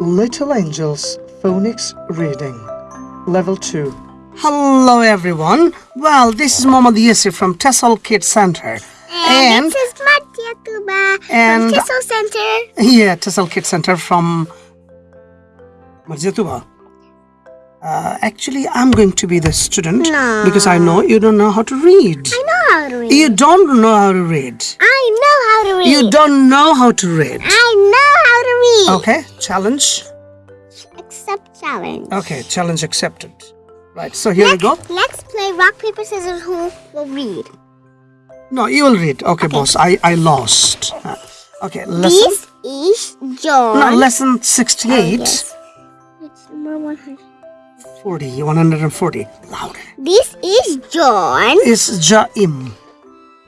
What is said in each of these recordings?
Little Angels Phonics Reading Level 2 Hello everyone. Well, this is Mohammad Yasir from Tessel Kids Center. And, this is Madhya Tuba and- from Tissel Center. Yeah, Tessel Kids Center from Marjatuba. Uh, actually, I'm going to be the student No. because I know you don't know how to read. I know how to read. You don't know how to read. I know how to read. You don't know how to read. I know Okay, challenge. Accept challenge. Okay, challenge accepted. Right, so here we go. Let's play rock paper scissors. Who will read? No, you will read. Okay, boss, I, I lost. Uh, Okay, lesson. This is John. No, lesson 68. Oh, yes. It's number 100. 40, 140. Louder. This is John. Is Jaim.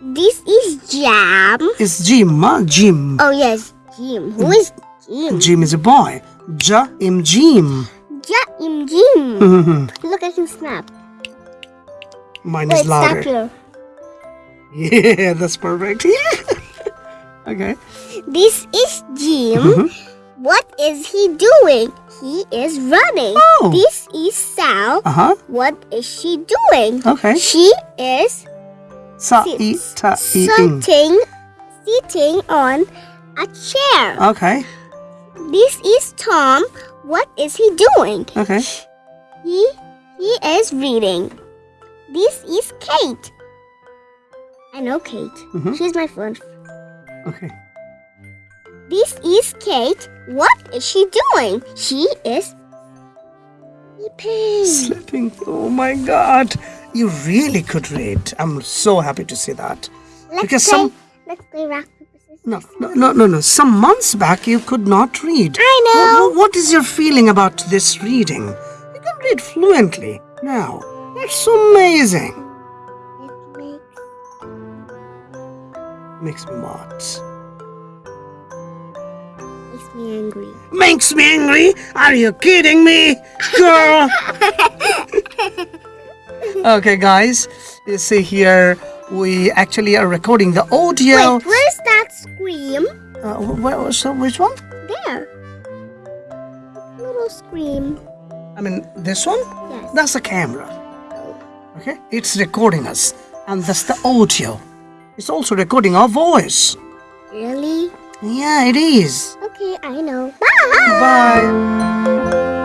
This is Jam. Is Jim, huh? Jim. Oh yes, Jim. Who is Jim? Jim is a boy. Jaim Jim. Ja Jim. Jim. Mhm. Look, at can snap. Mine Wait, is louder. Yeah, that's perfect. okay. This is Jim. Mhm. What is he doing? He is running. Oh. This is Sal. Uh huh. What is she doing? Okay. She is Sa sit- i ta i ing. sitting, sitting on a chair. Okay. This is Tom. What is he doing? Okay. He he is reading. This is Kate. I know Kate. Mhm. She's my friend. Okay. This is Kate. What is she doing? She is sleeping. Slipping. Oh my god. You really could read. I'm so happy to see that. Let's Because play. some- Let's play rock. No, no, no, no, no. Some months back you could not read. I know. Wh- what is your feeling about this reading? You can read fluently now. That's so amazing. It makes Makes me what? makes me angry. Makes me angry? Are you kidding me? Girl! okay, guys. You see here, we actually are recording the audio. Wait, where's scream? Uh, wh- wh- so which one? There. Little scream. I mean, this one? Yes. That's the camera. Okay? It's recording us. And that's the audio. It's also recording our voice. Really? Yeah, it is. Okay, I know. Bye. Bye.